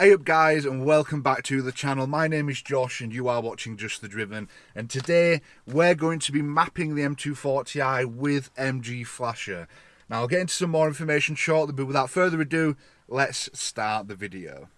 Hey up guys and welcome back to the channel. My name is Josh and you are watching Just the Driven and today we're going to be mapping the M240i with MG Flasher. Now I'll get into some more information shortly but without further ado let's start the video.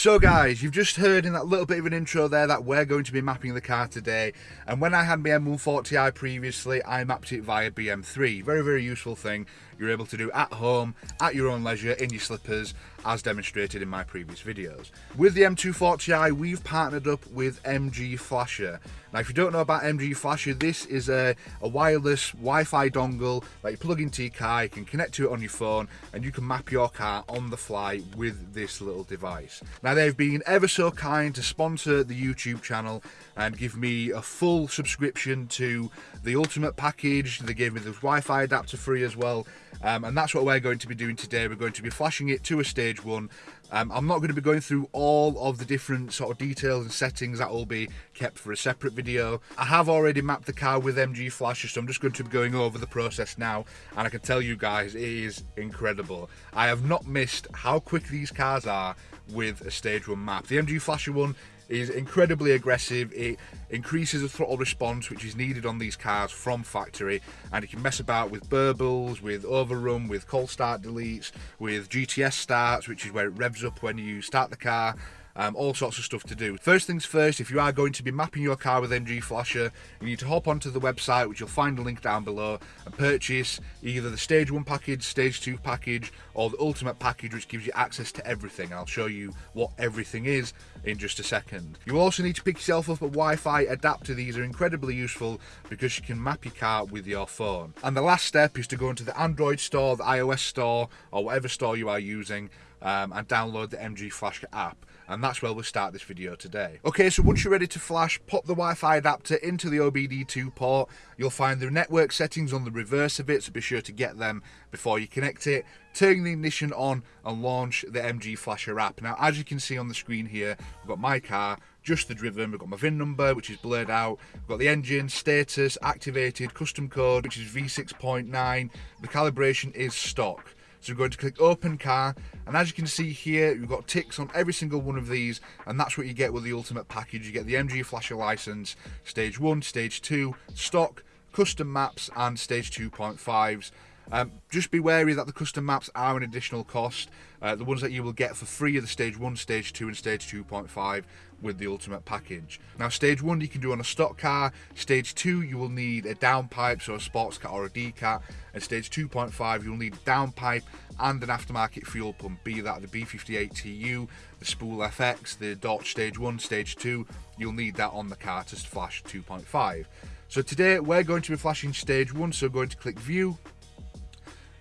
So guys, you've just heard in that little bit of an intro there that we're going to be mapping the car today. And when I had my M140i previously, I mapped it via BM3. Very, very useful thing you're able to do at home, at your own leisure, in your slippers, as demonstrated in my previous videos. With the M240i, we've partnered up with MG Flasher. Now, if you don't know about MG Flasher, this is a, a wireless Wi-Fi dongle that you plug into your car, you can connect to it on your phone, and you can map your car on the fly with this little device. Now, they've been ever so kind to sponsor the YouTube channel and give me a full subscription to the Ultimate package. They gave me the Wi-Fi adapter free as well. Um, and that's what we're going to be doing today. We're going to be flashing it to a stage one. Um, I'm not going to be going through all of the different sort of details and settings that will be kept for a separate video. I have already mapped the car with MG Flasher, so I'm just going to be going over the process now. And I can tell you guys, it is incredible. I have not missed how quick these cars are with a stage one map. The MG Flasher one is incredibly aggressive. It increases the throttle response which is needed on these cars from factory and you can mess about with burbles, with overrun, with cold start deletes, with GTS starts which is where it revs up when you start the car um, all sorts of stuff to do. First things first, if you are going to be mapping your car with MG Flasher, you need to hop onto the website, which you'll find a link down below, and purchase either the Stage 1 package, Stage 2 package, or the Ultimate package, which gives you access to everything. I'll show you what everything is in just a second. You also need to pick yourself up a Wi-Fi adapter. These are incredibly useful because you can map your car with your phone. And the last step is to go into the Android store, the iOS store, or whatever store you are using, um, and download the MG Flash app and that's where we'll start this video today. Okay, so once you're ready to flash, pop the Wi-Fi adapter into the OBD2 port. You'll find the network settings on the reverse of it, so be sure to get them before you connect it. Turn the ignition on and launch the MG Flasher app. Now, as you can see on the screen here, we've got my car, just the driven, we've got my VIN number, which is blurred out, we've got the engine, status, activated, custom code, which is V6.9, the calibration is stock. So we're going to click open car and as you can see here you've got ticks on every single one of these and that's what you get with the ultimate package. You get the MG Flasher license, stage 1, stage 2, stock, custom maps and stage 2.5s. Um, just be wary that the custom maps are an additional cost. Uh, the ones that you will get for free are the stage 1, stage 2 and stage 2.5 with the ultimate package. Now stage 1 you can do on a stock car, stage 2 you will need a downpipe, so a sports cat or a D-cat, and stage 2.5 you'll need a downpipe and an aftermarket fuel pump, be that the B58TU, the Spool FX, the Dorch stage 1, stage 2, you'll need that on the car to flash 2.5. So today we're going to be flashing stage 1, so going to click view,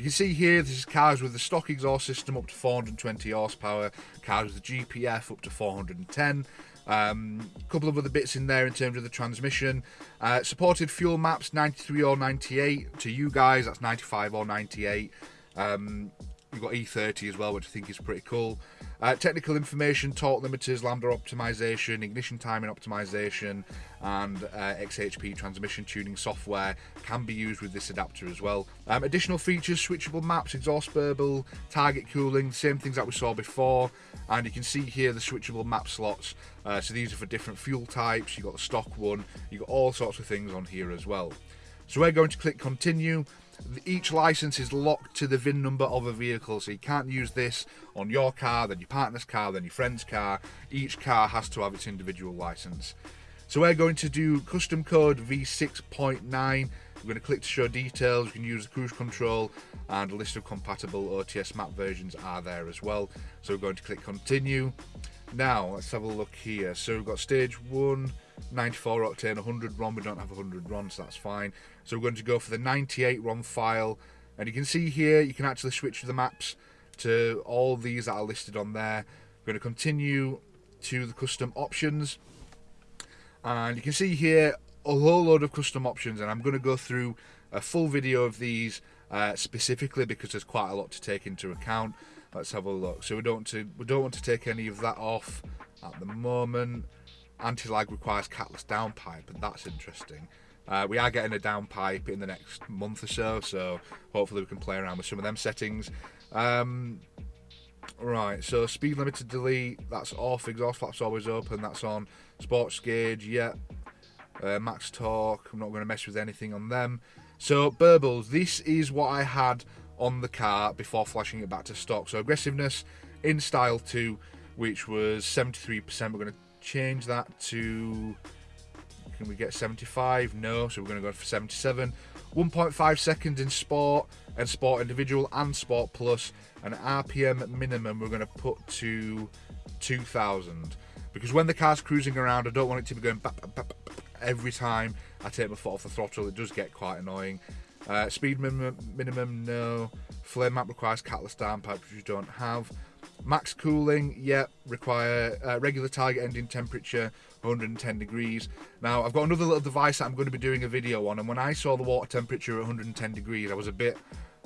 you can see here this is cars with the stock exhaust system up to 420 horsepower, cars with the GPF up to 410. Um, a couple of other bits in there in terms of the transmission. Uh, supported fuel maps 93 or 98. To you guys, that's 95 or 98. Um, you've got E30 as well, which I think is pretty cool. Uh, technical information, torque limiters, lambda optimization, ignition timing optimization, and uh, XHP transmission tuning software can be used with this adapter as well. Um, additional features, switchable maps, exhaust burble, target cooling, same things that we saw before. And you can see here the switchable map slots. Uh, so these are for different fuel types. You've got the stock one. You've got all sorts of things on here as well. So we're going to click continue each license is locked to the VIN number of a vehicle, so you can't use this on your car, then your partner's car, then your friend's car. Each car has to have its individual license. So we're going to do custom code V6.9. We're going to click to show details. You can use the cruise control and a list of compatible OTS map versions are there as well. So we're going to click continue. Now let's have a look here. So we've got stage one, 94 octane, 100 RON. We don't have 100 RON, so that's fine. So we're going to go for the 98 RON file. And you can see here, you can actually switch the maps to all these that are listed on there. We're going to continue to the custom options. And you can see here a whole load of custom options. And I'm going to go through a full video of these uh, specifically because there's quite a lot to take into account. Let's have a look. So we don't to, we don't want to take any of that off at the moment. Anti-lag requires catless downpipe, and that's interesting. Uh, we are getting a downpipe in the next month or so, so hopefully we can play around with some of them settings. Um, right, so speed limit to delete, that's off, exhaust flaps always open, that's on. Sports gauge, yeah. Uh, max torque, I'm not going to mess with anything on them. So, burbles, this is what I had on the car before flashing it back to stock. So, aggressiveness in style 2, which was 73%, we're going to change that to can we get 75? No, so we're going to go for 77. 1.5 seconds in Sport and Sport Individual and Sport Plus. And RPM minimum we're going to put to 2,000. Because when the car's cruising around, I don't want it to be going bap, bap, bap, every time I take my foot off the throttle. It does get quite annoying. Uh, speed minimum, minimum, no. Flame map requires catless downpipe, which you don't have. Max cooling, yeah, require uh, regular target ending temperature, 110 degrees. Now, I've got another little device that I'm going to be doing a video on, and when I saw the water temperature at 110 degrees, I was a bit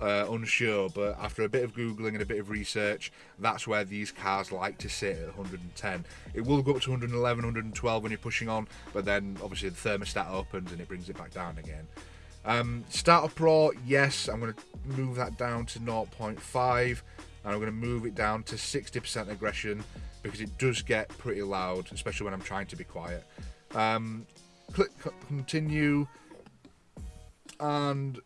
uh, unsure, but after a bit of Googling and a bit of research, that's where these cars like to sit at 110. It will go up to 111, 112 when you're pushing on, but then obviously the thermostat opens and it brings it back down again. Um, Starter Pro, yes, I'm going to move that down to 0.5 and I'm going to move it down to 60% aggression because it does get pretty loud, especially when I'm trying to be quiet. Um, click continue, and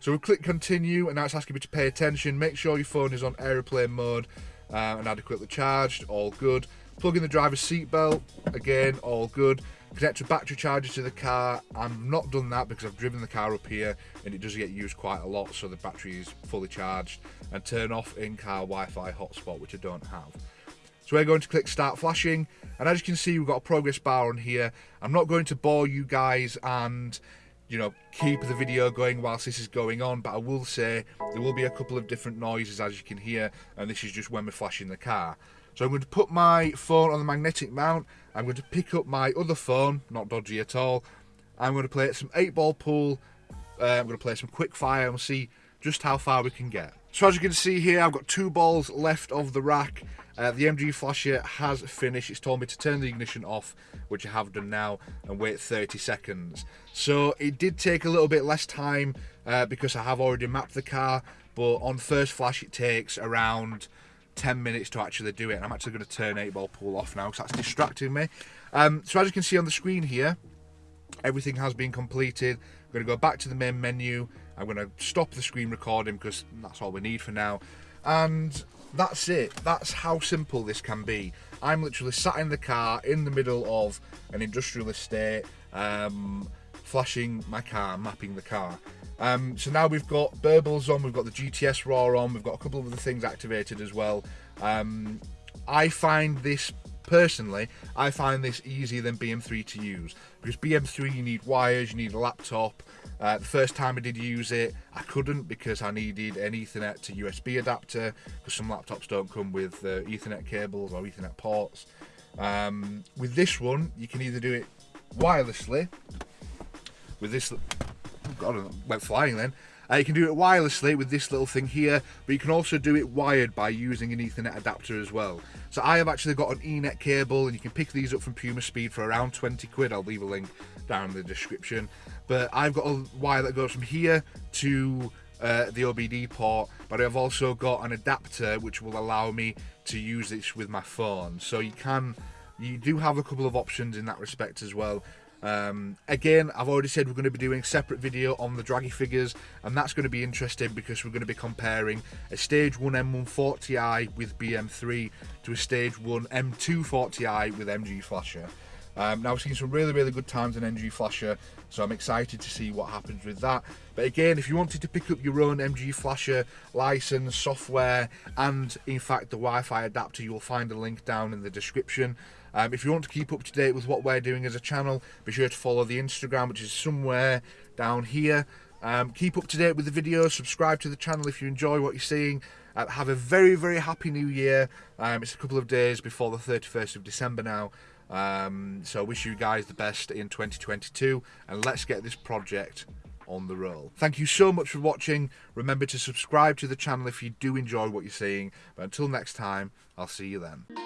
so we click continue, and now it's asking me to pay attention. Make sure your phone is on aeroplane mode uh, and adequately charged. All good. Plug in the driver's seatbelt. Again, all good. Connect a battery charger to the car. I've not done that because I've driven the car up here and it does get used quite a lot, so the battery is fully charged. And turn off in-car Wi-Fi hotspot, which I don't have. So we're going to click start flashing, and as you can see, we've got a progress bar on here. I'm not going to bore you guys and you know keep the video going whilst this is going on but I will say there will be a couple of different noises as you can hear and this is just when we're flashing the car so I'm going to put my phone on the magnetic mount. I'm going to pick up my other phone, not dodgy at all. I'm going to play some 8 ball pool. Uh, I'm going to play some quick fire and see just how far we can get. So as you can see here, I've got two balls left of the rack. Uh, the MG flasher has finished. It's told me to turn the ignition off, which I have done now, and wait 30 seconds. So it did take a little bit less time uh, because I have already mapped the car, but on first flash it takes around 10 minutes to actually do it. And I'm actually going to turn 8 ball pool off now because that's distracting me. Um, so as you can see on the screen here, everything has been completed. I'm going to go back to the main menu. I'm going to stop the screen recording because that's all we need for now. And that's it. That's how simple this can be. I'm literally sat in the car in the middle of an industrial estate, um, flashing my car, mapping the car. Um, so now we've got burbles on, we've got the GTS RAW on, we've got a couple of other things activated as well. Um, I find this personally, I find this easier than BM3 to use because BM3 you need wires, you need a laptop. Uh, the first time I did use it, I couldn't because I needed an Ethernet to USB adapter because some laptops don't come with uh, Ethernet cables or Ethernet ports. Um, with this one, you can either do it wirelessly with this God, I went flying then. Uh, you can do it wirelessly with this little thing here, but you can also do it wired by using an Ethernet adapter as well. So I have actually got an ENET cable, and you can pick these up from Puma Speed for around 20 quid. I'll leave a link down in the description. But I've got a wire that goes from here to uh, the OBD port, but I've also got an adapter which will allow me to use this with my phone. So you can, you do have a couple of options in that respect as well. Um, again, I've already said we're going to be doing a separate video on the Dragy figures, and that's going to be interesting because we're going to be comparing a Stage 1 M140i with BM3 to a Stage 1 M240i with MG Flasher. Um, now, we've seen some really, really good times in MG Flasher, so I'm excited to see what happens with that. But again, if you wanted to pick up your own MG Flasher license, software, and in fact the Wi-Fi adapter, you'll find a link down in the description. Um, if you want to keep up to date with what we're doing as a channel, be sure to follow the Instagram, which is somewhere down here. Um, keep up to date with the videos, subscribe to the channel if you enjoy what you're seeing. Uh, have a very, very happy new year. Um, it's a couple of days before the 31st of December now. Um, so I wish you guys the best in 2022 and let's get this project on the roll. Thank you so much for watching. Remember to subscribe to the channel if you do enjoy what you're seeing. But until next time, I'll see you then.